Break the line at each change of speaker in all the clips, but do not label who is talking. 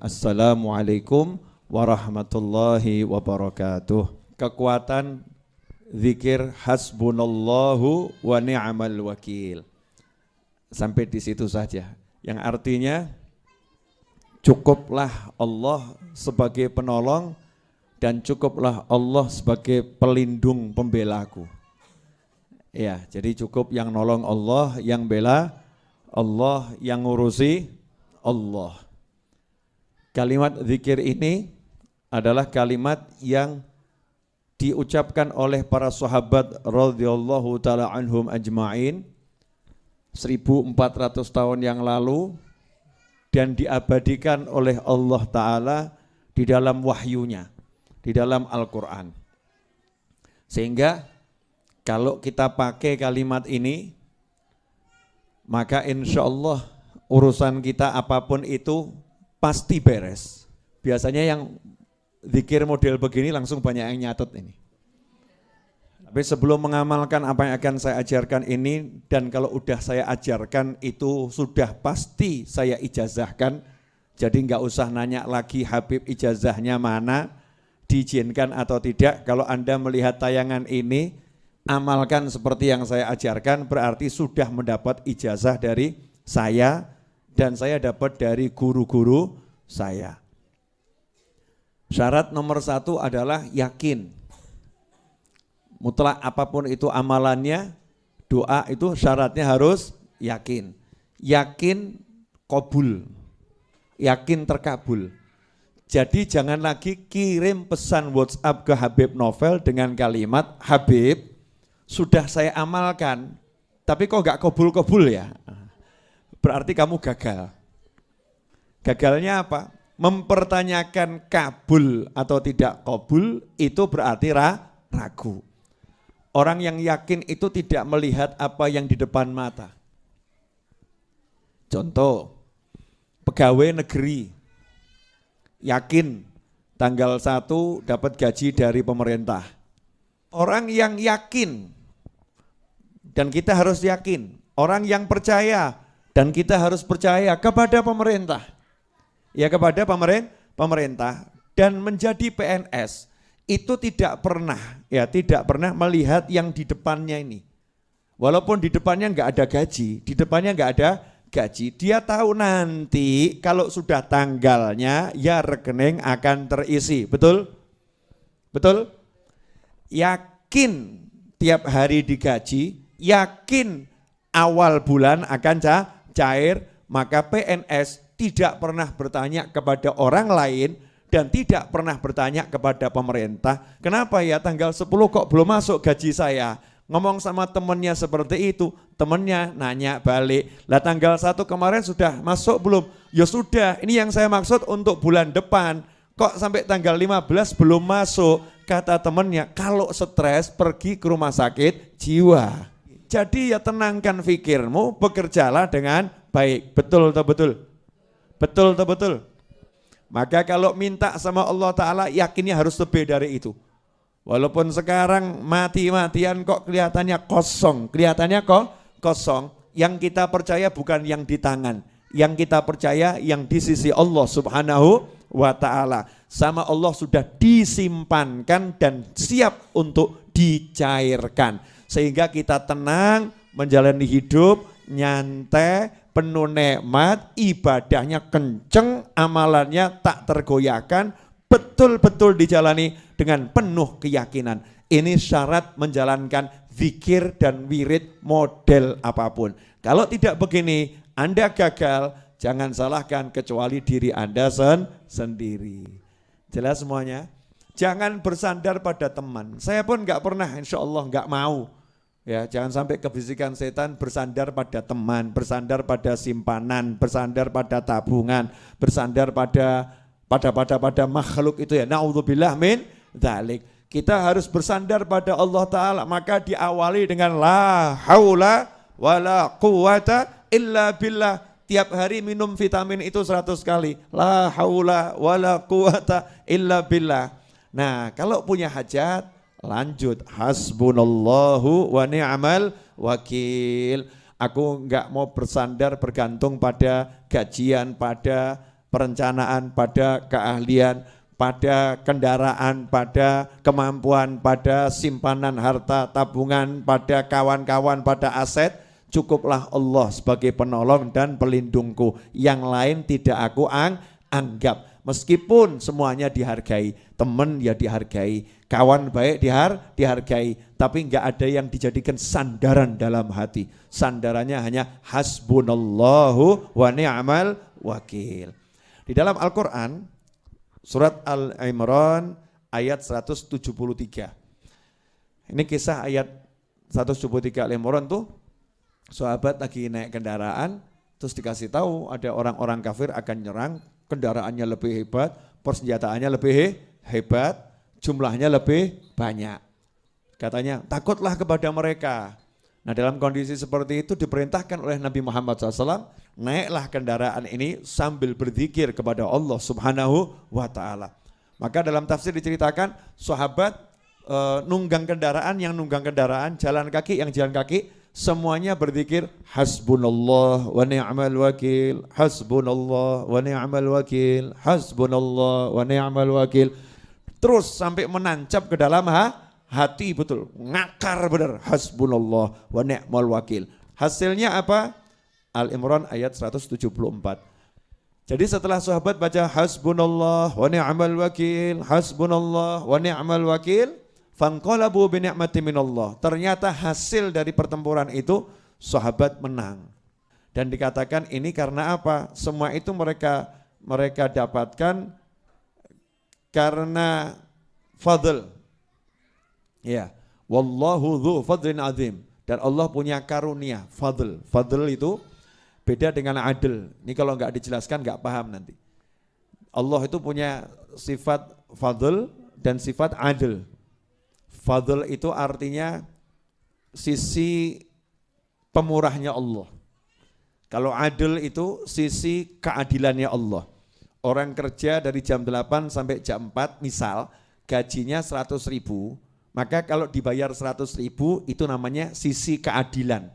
Assalamualaikum warahmatullahi wabarakatuh. Kekuatan zikir hasbunallahu wa ni'mal wakil. Sampai di situ saja. Yang artinya cukuplah Allah sebagai penolong dan cukuplah Allah sebagai pelindung pembelaku. Ya, jadi cukup yang nolong Allah, yang bela Allah, yang ngurusi Allah. Kalimat zikir ini adalah kalimat yang diucapkan oleh para sahabat radhiyallahu taala anhum ajmain 1400 tahun yang lalu dan diabadikan oleh Allah taala di dalam wahyunya, di dalam Al-Qur'an. Sehingga kalau kita pakai kalimat ini maka insya Allah urusan kita apa pun itu pasti beres. Biasanya yang zikir model begini langsung banyak yang nyatet ini. Tapi sebelum mengamalkan apa yang akan saya ajarkan ini dan kalau udah saya ajarkan itu sudah pasti saya ijazahkan. Jadi nggak usah nanya lagi Habib ijazahnya mana, diizinkan atau tidak. Kalau Anda melihat tayangan ini, amalkan seperti yang saya ajarkan berarti sudah mendapat ijazah dari saya dan saya dapat dari guru-guru saya. Syarat nomor satu adalah yakin. Mutlak apa pun itu amalannya, doa itu syaratnya harus yakin. Yakin kobul, yakin terkabul. Jadi jangan lagi kirim pesan WhatsApp ke Habib Novel dengan kalimat, Habib sudah saya amalkan, tapi kok gak kobul-kobul ya? berarti kamu gagal. Gagalnya apa? Mempertanyakan kabul atau tidak kabul itu berarti ra, ragu. Orang yang yakin itu tidak melihat apa yang di depan mata. Contoh, pegawai negeri yakin tanggal 1 dapat gaji dari pemerintah. Orang yang yakin dan kita harus yakin, orang yang percaya dan kita harus percaya kepada pemerintah. Ya kepada pemerintah dan menjadi PNS itu tidak pernah ya tidak pernah melihat yang di depannya ini. Walaupun di depannya nggak ada gaji, di depannya nggak ada gaji, dia tahu nanti kalau sudah tanggalnya ya rekening akan terisi, betul? Betul? Yakin tiap hari digaji, yakin awal bulan akan cair, maka PNS tidak pernah bertanya kepada orang lain dan tidak pernah bertanya kepada pemerintah, kenapa ya tanggal 10 kok belum masuk gaji saya? Ngomong sama temennya seperti itu, temennya nanya balik, lah tanggal 1 kemarin sudah masuk belum? Ya sudah, ini yang saya maksud untuk bulan depan, kok sampai tanggal 15 belum masuk? Kata temennya, kalau stres pergi ke rumah sakit jiwa. Jadi ya tenangkan fikirmu, bekerjalah dengan baik. Betul atau betul? Betul atau betul? Maka kalau minta sama Allah Ta'ala yakinnya harus lebih dari itu. Walaupun sekarang mati-matian kok kelihatannya kosong. Kelihatannya kok kosong. Yang kita percaya bukan yang di tangan. Yang kita percaya yang di sisi Allah Subhanahu wa Ta'ala. Sama Allah sudah disimpankan dan siap untuk dicairkan sehingga kita tenang menjalani hidup nyantai penuh nikmat ibadahnya kenceng amalannya tak tergoyahkan betul-betul dijalani dengan penuh keyakinan. Ini syarat menjalankan zikir dan wirid model apa pun. Kalau tidak begini Anda gagal jangan salahkan kecuali diri Anda sen sendiri. Jelas semuanya? Jangan bersandar pada teman. Saya pun nggak pernah insya Allah nggak mau Ya, jangan sampai kebisikan setan bersandar pada teman, bersandar pada simpanan, bersandar pada tabungan, bersandar pada pada pada pada makhluk itu ya. Nauzubillah min dzalik. Kita harus bersandar pada Allah taala, maka diawali dengan la haula wala quwata illa billah. Tiap hari minum vitamin itu 100 kali. La haula wala quwata illa billah. Nah, kalau punya hajat Lanjut hasbunallahu wa ni'mal wakil. Aku nggak mau bersandar bergantung pada gajian, pada perencanaan, pada keahlian, pada kendaraan, pada kemampuan, pada simpanan harta, tabungan, pada kawan-kawan, pada aset. Cukuplah Allah sebagai penolong dan pelindungku. Yang lain tidak aku ang anggap. Meskipun semuanya dihargai, teman ya dihargai, kawan baik dihar, dihargai, tapi enggak ada yang dijadikan sandaran dalam hati. Sandarannya hanya hasbunallahu wa ni'mal wakil. Di dalam Al-Quran, surat Al-Imran ayat 173. Ini kisah ayat 173 Al-Imran tuh, sahabat lagi naik kendaraan, terus dikasih tahu ada orang-orang kafir akan nyerang, kendaraannya lebih hebat, persenjataannya lebih hebat, jumlahnya lebih banyak. Katanya, takutlah kepada mereka. Nah dalam kondisi seperti itu diperintahkan oleh Nabi Muhammad SAW, naiklah kendaraan ini sambil berzikir kepada Allah subhanahu wa ta'ala. Maka dalam tafsir diceritakan, sahabat e, nunggang kendaraan, yang nunggang kendaraan, jalan kaki, yang jalan kaki, semuanya berzikir hasbunallah wa ni'mal wakil, hasbunallah wa ni'mal wakil, hasbunallah wa ni'mal wakil. Terus sampai menancap ke dalam ha, hati betul, ngakar benar. Hasbunallah wa ni'mal wakil. Hasilnya apa? Al-Imran ayat 174. Jadi setelah sahabat baca hasbunallah wa ni'mal wakil, hasbunallah wa ni'mal wakil, fanqalabu bi ni'mati minallah. Ternyata hasil dari pertempuran itu sahabat menang. Dan dikatakan ini karena apa? Semua itu mereka mereka dapatkan karena fadl. Ya, wallahu dhu fadlin azim. Dan Allah punya karunia, fadl. Fadl itu beda dengan adil. Ini kalau nggak dijelaskan nggak paham nanti. Allah itu punya sifat fadl dan sifat adil. Fadl itu artinya sisi pemurahnya Allah. Kalau adil itu sisi keadilannya Allah. Orang kerja dari jam 8 sampai jam 4 misal gajinya 100 ribu, maka kalau dibayar 100 ribu itu namanya sisi keadilan.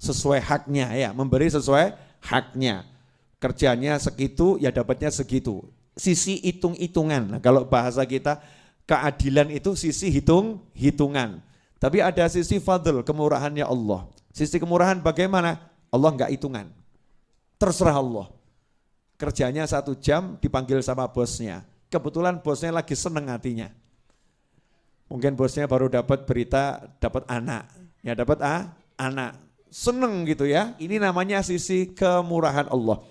Sesuai haknya ya, memberi sesuai haknya. Kerjanya segitu ya dapatnya segitu. Sisi hitung-hitungan. Nah, kalau bahasa kita keadilan itu sisi hitung-hitungan. Tapi ada sisi fadl, kemurahannya Allah. Sisi kemurahan bagaimana? Allah enggak hitungan. Terserah Allah kerjanya satu jam dipanggil sama bosnya. Kebetulan bosnya lagi seneng hatinya. Mungkin bosnya baru dapat berita dapat anak. Ya dapat ah, anak. Seneng gitu ya. Ini namanya sisi kemurahan Allah.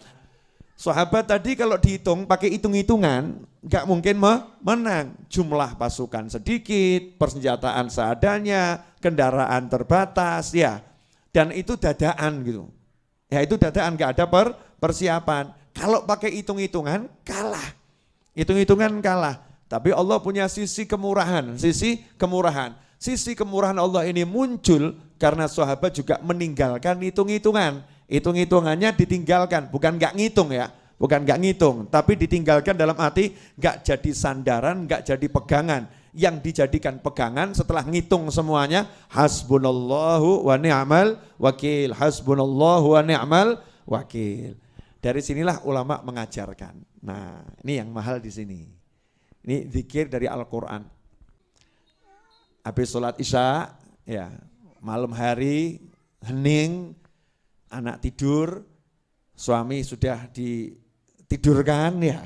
Sahabat tadi kalau dihitung pakai hitung-hitungan nggak mungkin menang. Jumlah pasukan sedikit, persenjataan seadanya, kendaraan terbatas ya. Dan itu dadaan gitu. Ya itu dadaan nggak ada per, persiapan. Kalau pakai hitung-hitungan kalah. Hitung-hitungan kalah. Tapi Allah punya sisi kemurahan, sisi kemurahan. Sisi kemurahan Allah ini muncul karena sahabat juga meninggalkan hitung-hitungan. Hitung-hitungannya ditinggalkan, bukan nggak ngitung ya, bukan nggak ngitung, tapi ditinggalkan dalam arti nggak jadi sandaran, nggak jadi pegangan. Yang dijadikan pegangan setelah ngitung semuanya, hasbunallahu wa ni'mal wakil, hasbunallahu wa ni'mal wakil. Dari sinilah ulama mengajarkan. Nah, ini yang mahal di sini. Ini zikir dari Al-Quran. Habis sholat isya, ya malam hari, hening, anak tidur, suami sudah ditidurkan ya.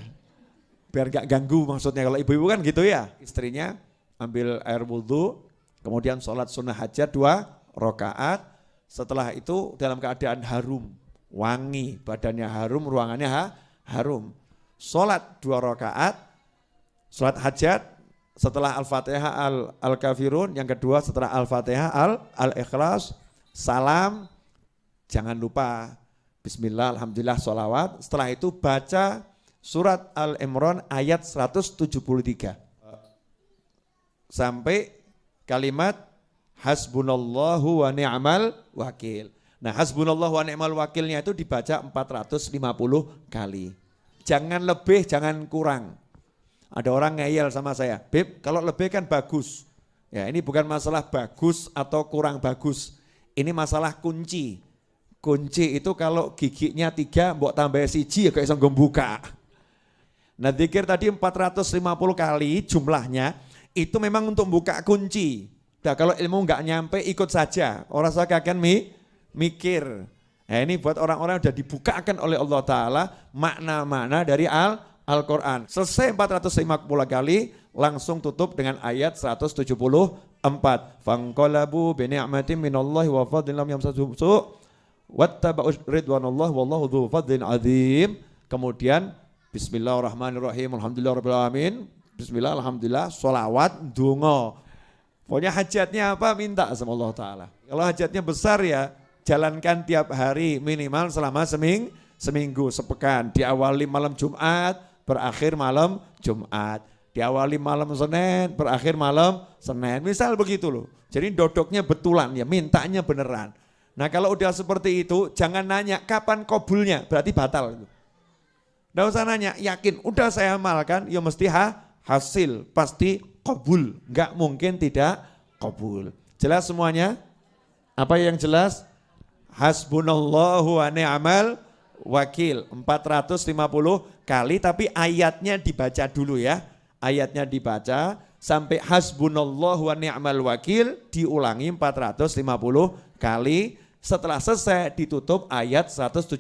Biar gak ganggu maksudnya, kalau ibu-ibu kan gitu ya. Istrinya ambil air wudhu, kemudian sholat sunnah hajat dua rokaat, setelah itu dalam keadaan harum wangi, badannya harum, ruangannya ha, harum. Sholat dua rakaat, sholat hajat, setelah Al-Fatihah Al-Kafirun, yang kedua setelah Al-Fatihah Al-Ikhlas, salam, jangan lupa Bismillah, Alhamdulillah, sholawat. Setelah itu baca surat Al-Imran ayat 173. Sampai kalimat Hasbunallahu wa ni'mal wakil. Nah hasbunallah wa ni'mal wakilnya itu dibaca 450 kali. Jangan lebih, jangan kurang. Ada orang ngeyel sama saya, Beb kalau lebih kan bagus. Ya ini bukan masalah bagus atau kurang bagus. Ini masalah kunci. Kunci itu kalau giginya tiga, mbok tambah siji ya kayak bisa buka. Nah zikir tadi 450 kali jumlahnya, itu memang untuk buka kunci. Nah kalau ilmu nggak nyampe ikut saja, orang saya akan mi, mikir. Nah ini buat orang-orang yang sudah dibukakan oleh Allah Ta'ala makna-makna dari Al Al-Quran. Selesai 450 kali, langsung tutup dengan ayat 174. Fangqalabu bini'matin minallahi wa fadlin lam yamsasuhum su' wattaba'u ridwanallah wallahu dzu fadlin azim. Kemudian bismillahirrahmanirrahim alhamdulillahirabbil alamin. Bismillah alhamdulillah solawat dungo. Pokoknya hajatnya apa minta sama Allah taala. Kalau hajatnya besar ya jalankan tiap hari minimal selama seming, seminggu, sepekan. Diawali malam Jumat, berakhir malam Jumat. Diawali malam Senin, berakhir malam Senin. Misal begitu loh. Jadi dodoknya betulan ya, mintanya beneran. Nah kalau udah seperti itu, jangan nanya kapan kobulnya, berarti batal. Nggak usah nanya, yakin, udah saya amalkan, ya mesti ha, hasil, pasti kobul. Nggak mungkin tidak kobul. Jelas semuanya? Apa yang jelas? Hasbunallahu wa ni'mal wakil. 450 kali, tapi ayatnya dibaca dulu ya. Ayatnya dibaca, sampai hasbunallahu wa ni'mal wakil diulangi 450 kali setelah selesai ditutup ayat 174.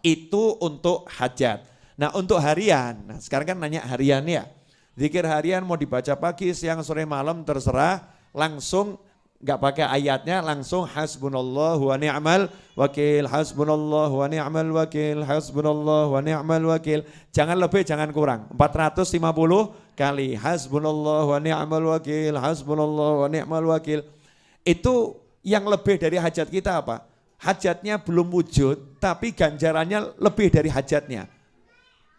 Itu untuk hajat. Nah untuk harian, nah sekarang kan nanya harian ya. Zikir harian mau dibaca pagi, siang, sore, malam terserah. Langsung nggak pakai ayatnya langsung hasbunallah wa ni'mal wakil hasbunallah wa ni'mal wakil hasbunallah wa ni'mal wakil jangan lebih jangan kurang 450 kali hasbunallah wa ni'mal wakil hasbunallah wa ni'mal wakil itu yang lebih dari hajat kita apa? Hajatnya belum wujud, tapi ganjarannya lebih dari hajatnya.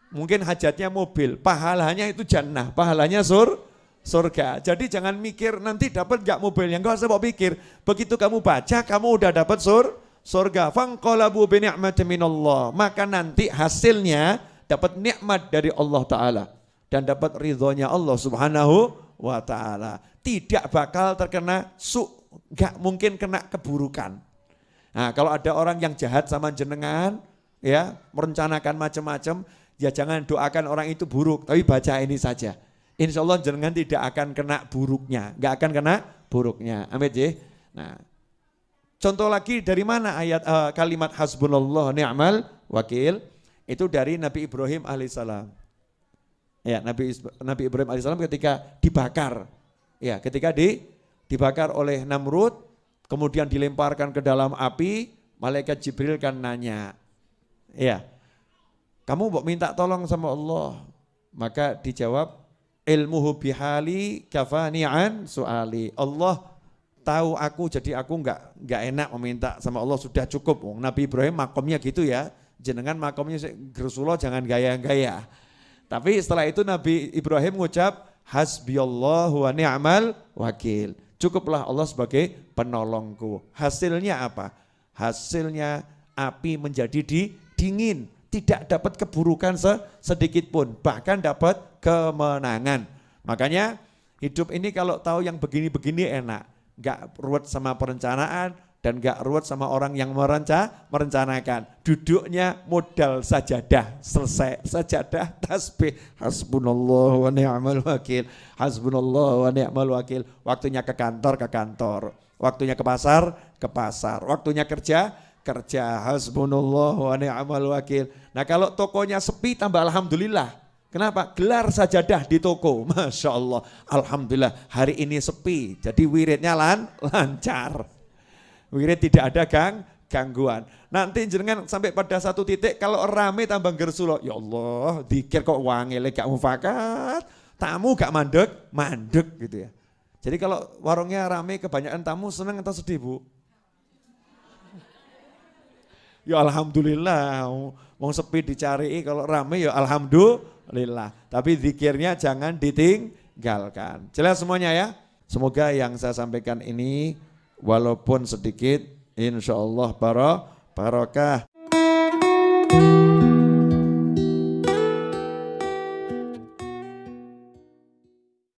Mungkin hajatnya mobil, pahalanya itu jannah, pahalanya sur, surga. Jadi jangan mikir nanti dapat gak mobilnya, enggak usah mau pikir. Begitu kamu baca, kamu udah dapat sur, surga. Fangqalabu bi minallah. Maka nanti hasilnya dapat nikmat dari Allah Ta'ala. Dan dapat ridhonya Allah Subhanahu wa Ta'ala. Tidak bakal terkena su nggak mungkin kena keburukan. Nah, kalau ada orang yang jahat sama jenengan, ya merencanakan macam-macam, ya jangan doakan orang itu buruk, tapi baca ini saja. Insya Allah jenengan tidak akan kena buruknya, nggak akan kena buruknya. Amin ya. Nah, contoh lagi dari mana ayat uh, kalimat hasbunallah ni'mal wakil itu dari Nabi Ibrahim alaihissalam. Ya, Nabi Nabi Ibrahim alaihissalam ketika dibakar, ya ketika di dibakar oleh Namrud, kemudian dilemparkan ke dalam api, malaikat Jibril kan nanya, ya, kamu mau minta tolong sama Allah, maka dijawab, ilmuhu bihali kafani'an su'ali. Allah tahu aku jadi aku enggak enggak enak meminta sama Allah sudah cukup. Nabi Ibrahim makomnya gitu ya. Jenengan makomnya Rasulullah jangan gaya-gaya. Tapi setelah itu Nabi Ibrahim mengucap hasbiyallahu wa ni'mal wakil. Cukuplah Allah sebagai penolongku. Hasilnya apa? Hasilnya api menjadi di, dingin, tidak dapat keburukan sedikit pun, bahkan dapat kemenangan. Makanya hidup ini kalau tahu yang begini-begini enak, gak ruwet sama perencanaan, dan gak ruwet sama orang yang merenca, merencanakan. Duduknya modal sajadah, selesai. Sajadah, tasbih, hasbunallah wa ni'mal wakil, hasbunallah wa ni'mal wakil. Waktunya ke kantor, ke kantor. Waktunya ke pasar, ke pasar. Waktunya kerja, kerja. Hasbunallah wa ni'mal wakil. Nah kalau tokonya sepi tambah Alhamdulillah. Kenapa? Gelar sajadah di toko. Masya Allah. Alhamdulillah hari ini sepi. Jadi wiridnya lan, lancar. Wirid tidak ada gang, gangguan. Nanti jenengan sampai pada satu titik kalau rame tambah gersulo, ya Allah, dikir kok wangile gak mufakat, tamu gak mandek, mandek gitu ya. Jadi kalau warungnya rame kebanyakan tamu seneng atau sedih bu? Ya alhamdulillah, mau sepi dicari kalau rame ya alhamdulillah. Tapi zikirnya jangan ditinggalkan. Jelas semuanya ya? Semoga yang saya sampaikan ini walaupun sedikit insya Allah barokah